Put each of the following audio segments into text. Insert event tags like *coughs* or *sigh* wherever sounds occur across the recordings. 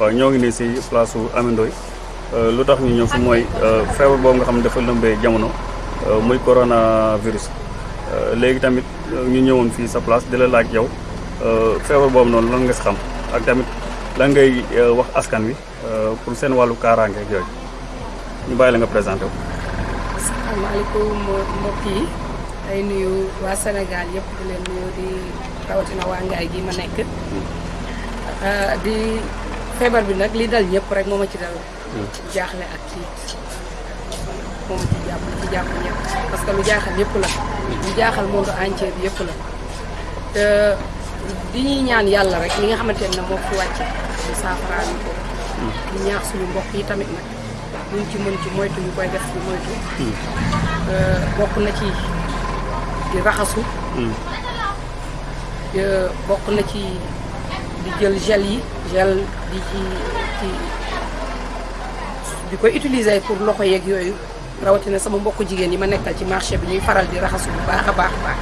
waaw ñoo ngi nii si place su Amindoy lu tax ñu ñëw fi mooy feebar boobu nga xam ne dafa lëmbee jamono muy coronavirus. Léegi tamit ñu ñëwoon fii sa place di la laaj yow feebar boobu noonu lan nga si xam ak tamit lan ngay wax askan wi pour seen wàllu kaaraange ak yooyu. Ñu bàyyi la nga présenté wu. asalaamaaleykum mbokk yi. Ay nuyu waa Sénégal yëpp di leen nuyu di rawatina waa gi ma nekk. Di feebar bi nag li dal ñëpp rek moo ma ci dal. Jaaxle ak tiit moom ci jàpp ci jàpp ñëpp. Parce que lu jaaxal ñëpp la. Lu jaaxal monde entier bi yëpp la. Te di ñuy ñaan yàlla rek li nga xamante ne moo fi wàcce ñu saafaraal ko. Di ñaax suñu mbokk yi tamit nag. Luñ ci mën ci moytu ñu koy def ci moytu. Bokk na ci di raxasu. Bokk na ci di jël gel yi gel di ci ci di koy utiliser pour loxo yeeg yooyu rawatina sama mbokk jigéen yi ma nekkal ci marché bi ñuy faral di raxasu bu baax a baax baax.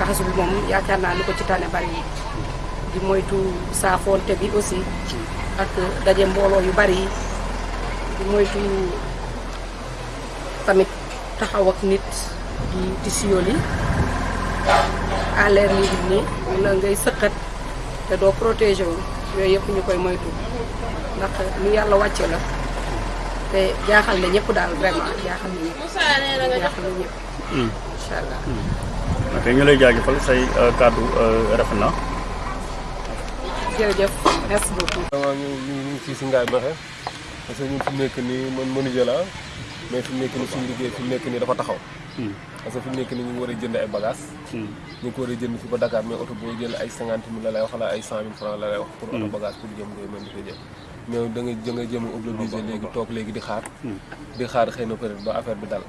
Raxasu bi moom yaakaar naa ko ci tane bari yi. Di moytu saafoonte bi aussi ak daje mbooloo yu bari di moytu tamit taxaw ak nit di di siyoli à l'air libre ni wala ngay sëqat te doo protégé wu. Yooyu yëpp ñu koy moytu. Ndax lu yàlla wàcce la te jaaxal na ñëpp daal vraiment jaaxal na ñëpp. Jaaxal na ñëpp. Incha allah ok ñu lay jaajëfal say kàddu rafet na. Jërëjëf merci beaucoup. Vraiment ñu ñu ngi fii si Ngaye Mékhé parce que ñun fi mu nekk nii man menuisier la mais fi mu nekk nii suñu liggéey fi mu nekk nii dafa taxaw parce que fi mu nekk ñu war a jënd ay bagages. Ñu ngi ko war a jënd fi ba Dakar mais oto boo jël ay cinquante mille la lay wax wala ay cent mille francs la lay wax pour oto bagage pour jëm ngay mën di ko jël. Mais da nga da nga jëm obligé léegi toog léegi di xaar. Di xaar xëy na peut-être ba affaire bi dal.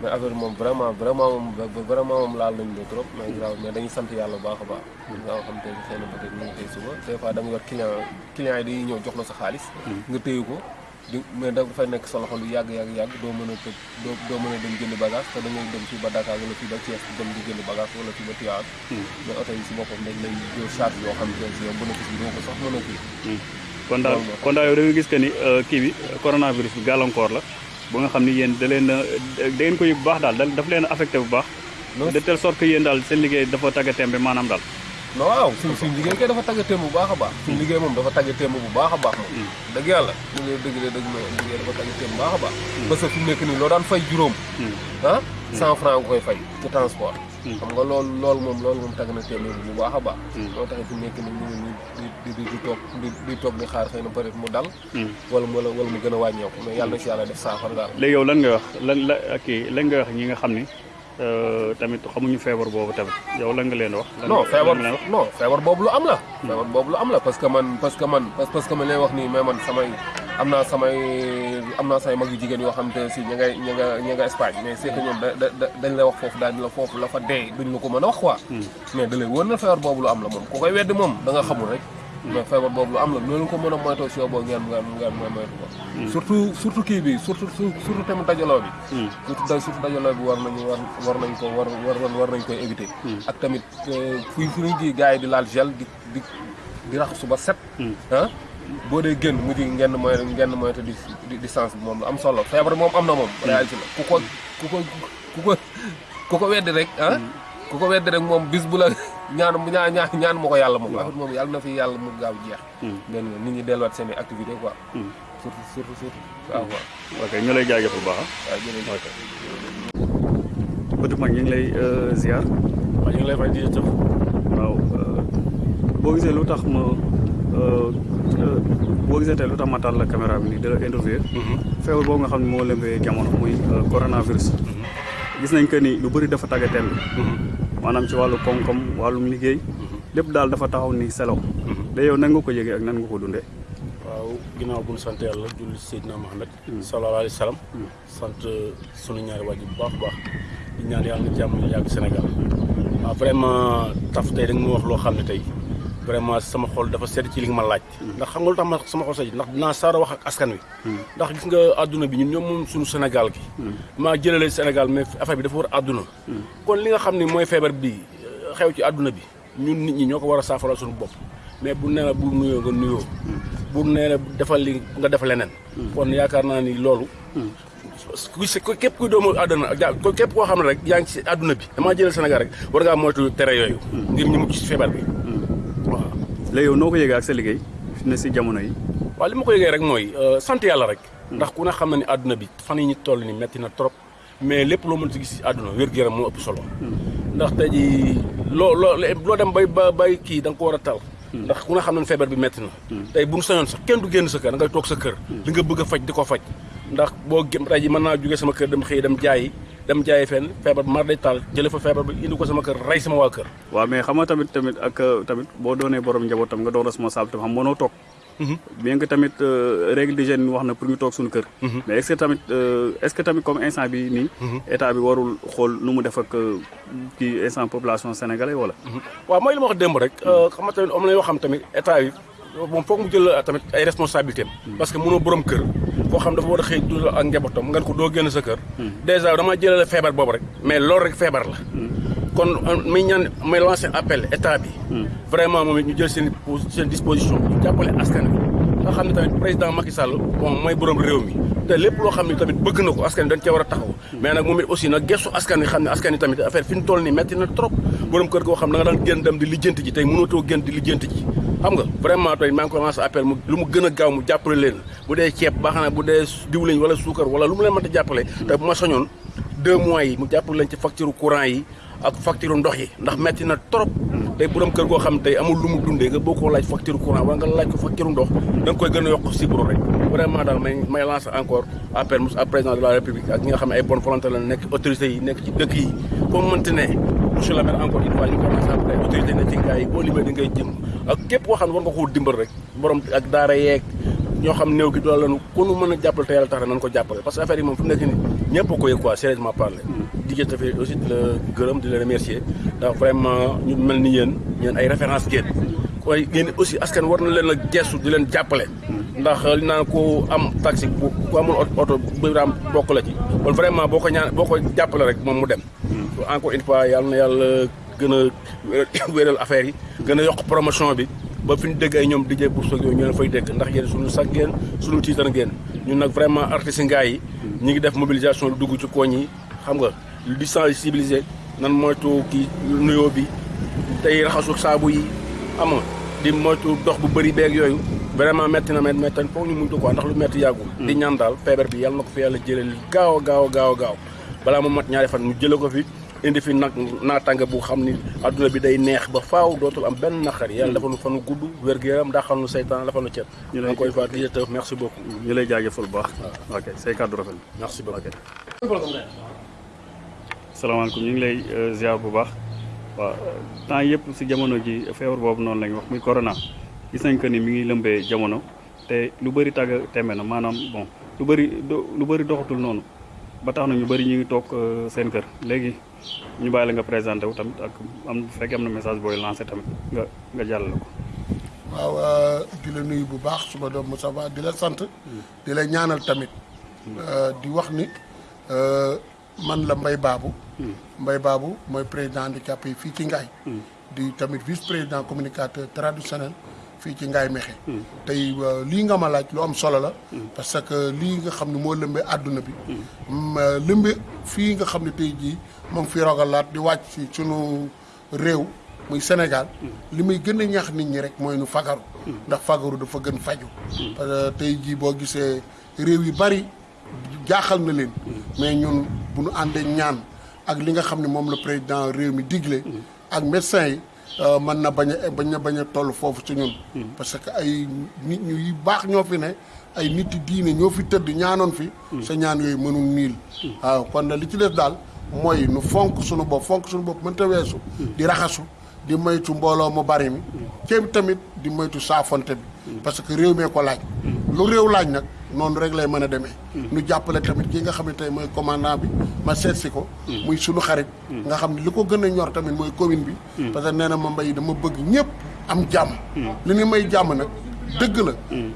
Mais affaire moom vraiment vraiment moom vraiment moom laal nañu la trop. Mais grave mais dañuy sant yàlla bu baax a baax. Nga xam te xëy na peut-être ñu ngi tey suba. Des fois da nga yor client client yi dañuy ñëw jox la sa xaalis. Nga téye ko mais dafay nekk sa loxo lu yàgg yàgg yàgg doo mën a tëj doo doo mën a dem jënd bagage te da ngay dem fii ba Dakar wala fii ba Thiès dem di jënd bagage wala fii ba Tivaouane. Mais oto yi si boppam dañ lay jël charge yoo xam si yow bénéfice bi doo ko sax mën a kii. Kon daal kon daal yow da nga gis que ni kii bi coronavirus bi gàllankoor la ba nga xam ni yéen da leen da ngeen ko yëg bu baax daal daf leen affecté bu baax. De telle sorte que yéen daal seen liggéey dafa tagga tembe maanaam daal waaw suñ suñ liggéey kay dafa tagga témb bu baax a baax. Suñ liggéey moom dafa tagga témb bu baax a baax moom. Dëgg yàlla ñu ngi dëgg de dëgg ma liggéey dafa tagga témb bu baax a baax. Parce que fi mu nekk nii loo daan fay juróom. Ah cent franc nga koy fay ci transport. Xam nga loolu loolu moom loolu moom tagg na témb bu baax a baax. Moo tax fi mu nekk nii ñu ngi di di di toog di di toog di xaar xëy na peut être mu dal. Wala wala wala mu gën a wàññeeku. Mais yàlla na si yàlla def saafara daal. Léegi yow lan nga wax lan la lan nga wax ñi nga xam ni tamit xamuñu feebar boobu tamit. Yow lan nga leen wax? Non feebar non feebar boobu lu am la. Feebar boobu lu am la parce que man parce que man parce que man lay wax nii mais man samay am naa samay am naa samay mag yu jigéen yoo xam te si ña ngay ña nga ña nga Espagne. Mais c'est que da dañ lay wax foofu daal di la foofu la fa dee duñ la ko mën a wax quoi. Mais da lay na feebar boobu lu am la moom. Ku koy weddi moom da nga xamul rek mais feebar boobu lu am la noonu ko mën a moytoo si yow boo ngeen ngeen ngeen ngeen moytu ko. Surtout surtout kii bi surtout surtout tamit dajaloo bi. Surtout da surtout dajaloo bi war nañu war war nañ ko war war war nañ koy éviter. Ak tamit fu fu ñu ji gars yi di laal gel di di di raxasu ba set. Ah boo dee génn mujj ngeen mooy ngeen moytu di distance bi moom lu am solo. Feebar moom am na moom réalité la. Ku ko ku ko ku ko ku ko weddi rek ah ku ko weddi rek moom bis bu la ñaan ñaan ñaan ñaan ma ko yàlla moom. Affaire moom yàlla na fi yàlla mu gaaw jeex. Ngeen nit ñi delluwaat seen i activité quoi. Surtout surtout surtout. Waaw waaw. Ok ñu lay jaajëf bu baax. Waaw jërëjëf. Petit Mag ñu ngi lay ziar. Waaw ñu ngi lay fay di jëf. Waaw boo gisee lu tax ma boo gisee tey lu tax ma taal la caméra bi nii di la interview feebar boobu nga xam ne moo lëmbee jamono muy coronavirus. Gis nañ que ni lu bëri dafa tagga temb maanaam ci wàllu koom-koom wàllum liggéey lépp daal dafa taxaw ni selaw. Da yow nan nga ko yëgee ak nan nga ko dundee? Waaw ginnaaw bu ñu sant yàlla julli Seydina Mohamed sallallahu alayhi wa sallam. Sant sunu ñaari waajur bu baax baax. Di ñaan yàlla na jàmm yàgg Sénégal. Waaw vraiment taf tey da nga ma wax loo xam ne tey vraiment sama xol dafa sedd ci li ma laaj. ndax xam nga lu tax ma sama xol sedd ndax dinaa saara wax ak askan wi. ndax gis nga àdduna bi ñun ñoom moom suñu Sénégal gi. maa jëlale Sénégal mais affaire bi dafa war àdduna kon li nga xam ne mooy feebar bi xew ci àdduna bi ñun nit ñi ñoo ko war a saafaral suñu bopp. mais bu nee la bu nuyoo nga nuyoo. bu nee la defal li nga def leneen. kon yaakaar naa ni loolu. ku si képp kuy doomu àdduna ja képp koo xam ne rek yaa ngi si àdduna bi. damaa jëlal Sénégal rek war ngaa moytu tere yooyu. ngir ñu si feebar bi léegi yow noo ko yëgee ak sa liggéey ne si jamono yi? Waaw li ma ko yëgee rek mooy sant yàlla rek. Ndax ku ne xam na ni àdduna bi fan yi ñu toll ni metti na trop mais lépp loo mën si gis si àdduna wér-gu-yaram moo ëpp solo. Ndax tey ji loo loo loo dem bay ba bay kii da nga ko war a tal. Ndax ku ne xam na feebar bi metti na. Tey bu ñu sañoon sax kenn du génn sa kër da ngay toog sa kër. Li nga bëgg a faj di ko faj. Ndax boo tey ji mën naa sama kër dem xëy dem jaayi dem jaayi fenn feebar bi mar day taal jële fa feebar bi indi ko sama kër rey sama waa kër. Waaw mais xam nga tamit tamit ak tamit boo doonee borom njaboot tam nga doon responsable tam xam mënoo toog. Bien que tamit règle d'hygiène wax na pour ñu toog suñu kër. Mais est-ce que tamit est-ce que tamit comme instant bi nii état bi warul xool nu mu def ak kii instant population sénégalais wala? Waaw mooy li ma wax démb rek xam nga tamit am na yoo xam tamit état bi moom foog mu jël tamit ay responsabilités parce que mënoo borom kër. koo xam dafa war a xëy du ak njabootam nga ko doo génn sa kër. Dèjà dama jëlale feebar boobu rek mais loolu rek feebar la. Kon muy ñaan may lancer appel état bi. Vraiment moom it ñu jël seen seen disposition ñu jàppale askan bi nga xam ne tamit président Macky Sall bon mooy borom réew mi. te lépp loo xam ne tamit bëgg na ko askan dañ cee war a taxaw. Mais nag moom it aussi nag gestu askan wi xam ne askan tamit affaire fi ñu toll nii metti na trop. borom kër goo xam da nga daan génn dem di lijjanti ji tey mënatoo génn di lijjanti ji xam nga vraiment tey maa ngi ko lancé appel mu lu mu gën a gaaw mu jàppale leen. Bu dee ceeb baax na bu dee diwlin wala suukar wala lu mu leen mënta jàppale. Te bu ma soñoon deux mois yi mu jàppale leen ci facture courant yi ak facture ndox yi ndax metti na trop. tey borom kër goo xam tey amul lu mu dundee nga boo ko laaj facture courant wala nga laaj ko facture ndox da nga koy gën a yokk sibro rek. Vraiment daal may may lancer encore appel à président de la république ak nga xam ne ay bonne volonté la nekk autorités yi nekk ci dëkk yi. Comme mënti ne monsieur le maire encore une fois ñu commencé après autorité ne ci ngaay yi boo di ngay jëm ak képp koo xam ne war nga koo dimbal rek borom ak daara yeeg ñoo xam néew gi doole lañu ku nu mën a jàppale te tax nañ ko jàppale parce que affaire yi moom fu nekk nii ñëpp a ko yëg quoi sérieusement parler. Di jël tamit aussi di la gërëm di la remercier. Ndax vraiment ñu mel ni yéen ay référence ngeen. Koy aussi askan war na leen a gestu di leen jàppale. Ndax li naan ko am taxi ku amul oto biraam bokk la ci. Kon vraiment boo ko ñaan boo ko jàppale rek moom mu dem. Encore une fois yàlla na yàlla gën a *coughs* wéral affaire yi gën a yokk promotion bi. Ba fi ñu dégg ay ñoom dijee bourse ak yooyu ñu leen fay dégg. Ndax yéen suñu ngeen suñu tiitar ngeen. Ñun nag vraiment artistes ngaay yi ñu ngi def mobilisation lu dugg ci koñ yi. Xam nga di sensibiliser nan moytu kii nuyoo bi tey raxasu saabu yi xam nga di moytu dox bu bëri beeg yooyu. Vraiment metti na met metti foog ñu muñ ko quoi ndax lu metti yàggul. Di ñaan daal feebar bi yàlla na ko fi yàlla jëlee gaaw a gaaw a gaaw a gaaw. Balaa mu mat ñaari fan mu jële ko fi indi fi nag naatànge bu xam ni adduna bi day neex ba faaw dootul am benn naqar. Yàlla dafa nu fanu gudd wér-gu-yaram daxal nu seytaan dafa nu cet. Ñu lay une fois di jëtëf merci beaucoup. Ñu lay jaajëfal bu baax. Ok say kàddu rafet na. Merci beaucoup. Salaamaaleykum ñu ngi lay ziar bu baax. Waaw temps yëpp si jamono ji feebar boobu noonu lañ wax muy corona. Gis nañ que ni mi ngi lëmbee jamono te lu bëri tàgg teme na. Maanaam bon lu bëri lu bëri doxatul noonu. Ba tax na ñu bëri ñu ngi toog seen kër. Léegi ñu bàyyi la nga présenté wu tamit ak am bu fekkee am na message booy lancé tamit nga nga jàllale ko. waaw di la nuyu bu baax suma doom Moussa Ba di la sant di la ñaanal tamit di wax ni man la Mbaye Babou. Mbaye Babou mooy président handicapé fii ci Ngaye. Di tamit vice président communicateur traditionnel fii ci Ngaye Mékhé. Tey lii nga ma laaj lu am solo la. Parce que lii nga xam ne moo lëmbee àdduna bi. Lëmbe fii nga xam ne tey jii moom fi rogalaat di wàcc si sunu réew muy Sénégal. Li muy gën a ñaax nit ñi rek mooy nu fagaru. Ndax fagaru dafa gën faju. Parce tey jii boo gisee réew yu bari jaaxal na leen. Mais ñun bu ñu àndee ñaan ak li nga xam ne moom la président réew mi digle ak médecins yi mën na bañ a bañ a bañ a toll foofu ci ñun. Parce que ay nit ñu yu baax ñoo fi ne ay nit yi diine ñoo fi tëdd ñaanoon fi. Sa ñaan yooyu mënul niil. Waaw kon li ci des daal mooy nu fonk suñu bopp fonk suñu bopp mënta weesu. Di raxasu di moytu mbooloo mu bari mi. Kéem tamit di moytu saafonte bi. Parce que réew mee ko laaj. Lu réew laaj nag noonu rek lay mën a demee. Nu jàppale tamit ki nga xam ne tey mooy commandant bi ma seet si ko. Muy sunu xarit. Nga xam ne li ko gën a ñor tamit mooy commune bi. Parce que nee na ma mbay dama bëgg ñëpp am jàmm. Li ni may jàmm nag dëgg la.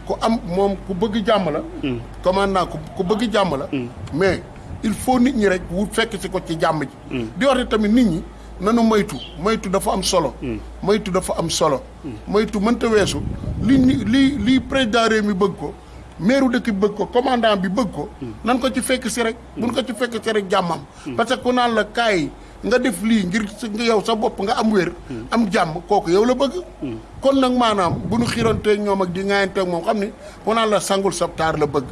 Ku am moom ku bëgg jàmm la. Commandant ku bëgg jàmm la. Mais il faut nit ñi rek wut fekk si ko ci jàmm ji. Di wax tamit nit ñi nanu moytu. moytu dafa am solo. Moytu dafa am solo. Moytu mënta weesu. li li li président réew mi bëgg ko maire dëkk bi bëgg ko commandant bi bëgg ko. Nan ko ci fekk si rek buñ ko ci fekk si rek jàmmam. Parce que ku naan la kaay nga def lii ngir nga yow sa bopp nga am wér am jàmm kooku yow la bëgg. Kon nag maanaam bu ñu xiranteeg ñoom ak di ŋaayanteeg moom xam ni ku naan la sangul sa taar la bëgg.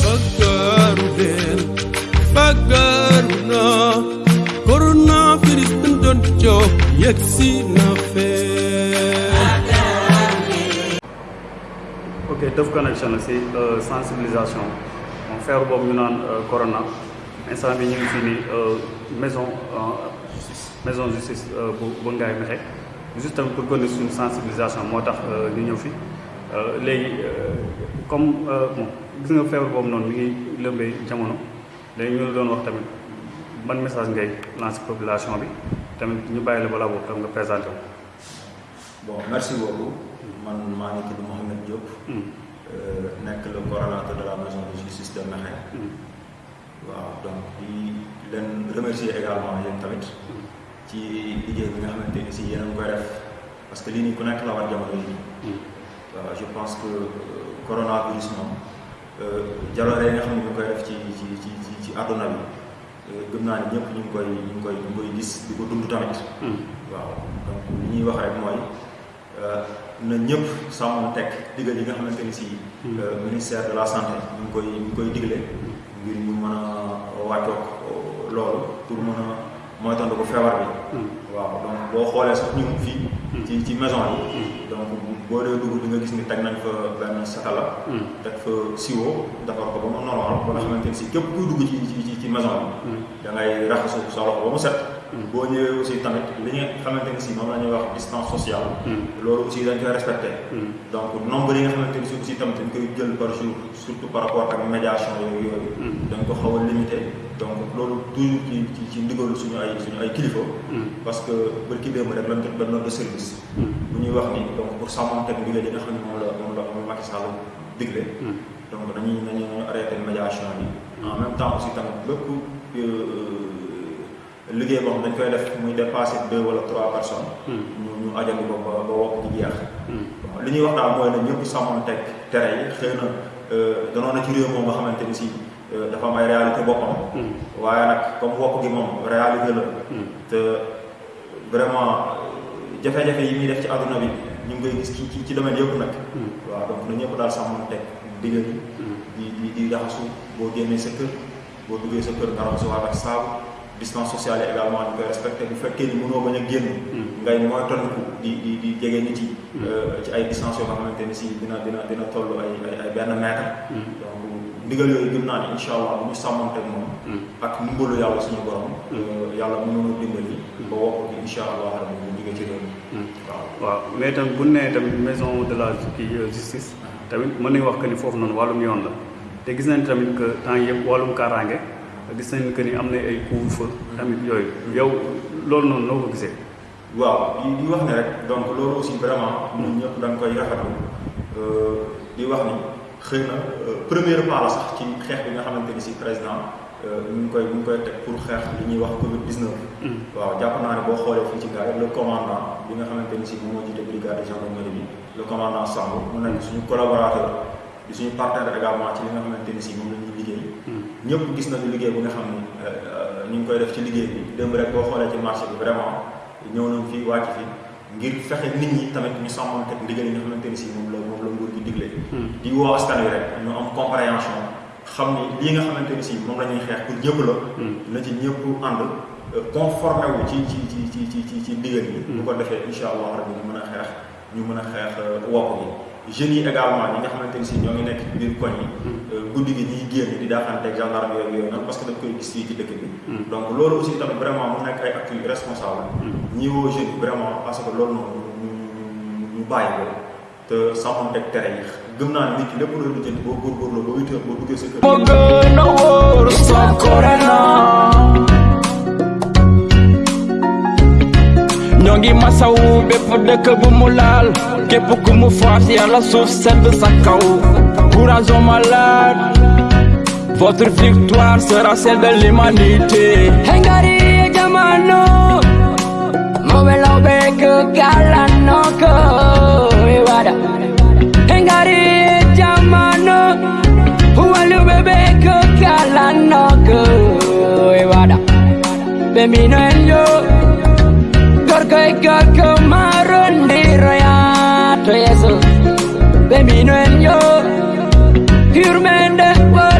Fagaru del Fagaru na Coronavirus bin doon jox yegsi na fee ok Teuf Connection la si sensibilisation. Moom feebar boobu ñu naan corona. Instant bi ñu ngi fii nii maison maison justice bu bu Ngaye Mékhé juste pour gën suñu sensibilisation moo tax ñu ñëw fi léegi comme bon gis nga feebar boobu noonu mi ngi lëmbee jamono. Léegi ñu la doon wax tamit ban message ngay lancer population bi. Tamit ñu bàyyi la balaa boobu tam nga présenté wu. bon merci beaucoup man maa ngi tudd Mouhamed Diop. nekk le coordonnateur de la maison de justice de Mékhé. waaw donc di leen remercier également yéen tamit ci liggéey bi nga xamante ni si yéen a ngi koy def parce que lii nii ku nekk la war jamono yi waaw je pense que coronavirus moom jaloore yi nga xam ne ñu koy def ci ci ci ci ci àdduna bi gëm naa ni ñëpp ñu ngi koy ñu ngi koy ñu ngi koy gis di ko dund tamit. waaw donc li ñuy wax rek mooy na ñëpp sàmm teg digal yi nga xamante ni si. ministère de la santé ñu ngi koy ñu ngi koy digle. ngir ñu mën a wàccoog loolu pour mën a moytandu ko feebar bi. waaw donc boo xoolee sax ñu fii. ci ci maison yi. donc boo dee dugg di nga gis ni teg nañ fa benn satala. teg fa siwo defar ko ba mu normal ba nga xamante ni si képp kuy dugg ci ci ci maison bi. da ngay raxasu sa loxo ba mu set. Boo ñëwee aussi tamit li nga xamante ni si moom la ñuy wax distance sociale. loolu aussi dañ koy respecté. donc nombre yi nga xamante ni si aussi tamit dañ koy jël par jour surtout par rapport ak médiation yooyu yooyu. dañ ko xaw a limité donc loolu toujours ci ci ci ndigalu suñu ay suñu ay kilifa. parce que bërki démb rek lañ jot benn note de service. bu ñuy wax ni donc pour sàmmanteeg ndigal yi nga xam ne moom la moom la moom Macky Sall digle. donc dañuy dañuy arrêté médiation bi. en même temps aussi tamit bépp. Liggéey boo xam dañ koy def muy dépassé deux wala trois personnes. ñu ñu ajandi ko ba ba wokk ci jeex. bon li ñuy wax daal mooy ne ñëpp sàmmoon teg tere yi xëy na danoon na ci réew moom nga xamante ni si dafa am ay réalité boppam. waaye nag comme wokk gi moom réalité la. te vraiment jafe-jafe yi muy def ci àdduna bi ñu ngi koy gis ci ci ci domaine yëpp nag. waaw donc na ñëpp daal sàmmoon teg digal yi. di di di raxasu boo génnee sa kër boo duggee sa kër nga raxasu waat ak saabu. Distance sociale également ñu koy respecté bu fekkee ni mënoo bañ a génn. ngay mooy tonniku di di di jege nit yi. ci ay distance yoo xamante ni si dina dina dina toll ay ay benn mètre. donc ndigal yooyu gëm naa ni incha allah bu ñu sàmmanteeg moom. ak ndimbalu yàlla suñu borom. yàlla mënoon dimbali. ba wokk gi incha allah rabbi bu jógee ci réew mi. waaw waaw mais tamit bu nee tamit maison de la justice tamit mën nañu wax que ni foofu noonu wàllum yoon la te gis nañ tamit que temps yëpp wàllum kaaraange. Gis nañ que ni am na ay couvre-feu tamit yooyu yow loolu noonu noo ko gisee. waaw di wax ne rek donc loolu aussi vraiment ñun ñëpp dañ koy rafetlu di wax ni xëy na première pas la sax ci xeex bi nga xamante ni si président ñu ngi koy ñu ngi koy teg pour xeex li ñuy wax Covid 19. waaw jàpp naa ne boo xoolee fii ci gars le commandant bi nga xamante ni si moom moo jiite brigade de gendarmerie bi le commandant Samb mu nekk suñu collaborateur. Di suñu partenaire également ci li nga xamante ni si moom la ñuy liggéey. ñëpp gis nañu liggéey bu nga xam ni ñu ngi koy def ci liggéey bi démb rek boo xoolee ci marché bi vraiment ñëw nañu fii wàcc fi ngir fexe nit ñi tamit ñu sàmmante ndigal yi nga xamante ni si moom la moom la nguur gi digle. di woo askan wi rek ñu am compréhension xam ni lii nga xamante ni si moom la ñuy xeex pour ñëpp la. na ci ñëpp ànd conformé wu ci ci ci ci ci ci ci ndigal yi. bu ko defee incha allah rabbi ñu mën a xeex ñu mën a xeex wopp gi. Jeunes yi également ñi nga xamante ni si ñoo ngi nekk biir koñ yi guddi gi ñuy génn di daaxanteeg gendarme yooyu yooyu noonu parce que dañ koy gis fii ci dëkk bi. Donc loolu aussi tamit vraiment mu nekk ay actes yu responsable ñi woo jeunes yi vraiment parce que loolu noonu ñu bàyyi ko te sàmmanteeg tere yi. Gëm naa nit ki lépp looy lijjanti boo góorgóorloo ba huit heures boo duggee sa kër. Moo gën a wóor sa corona ngi masawu bépp dëkk bu mu laal képp ku mu faat yàlla suuf sedd sa kaw courage votre victoire sera celle de jamano. Mobelo beke galano ko Iwada Hengari jamano. Walu bebeke galano ko Iwada Bemino Africa kamaron diraya to yeso Beminuen yo Hirmende wala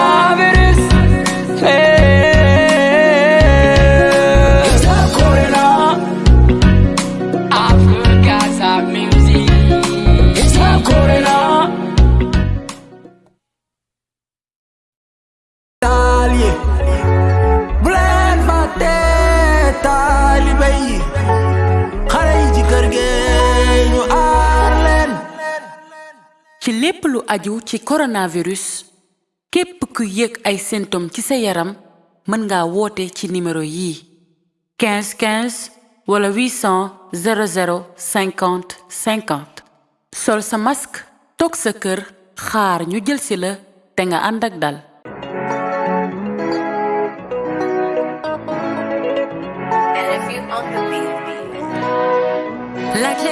ci lépp lu aju ci coronavirus képp ku yëg ay symptômes ci sa yaram mën nga woote ci numéro yii 15 15 wala 800 00 50 50 sol sa masque toog sa kër xaar ñu jël si la te nga ànd ak dal. LFU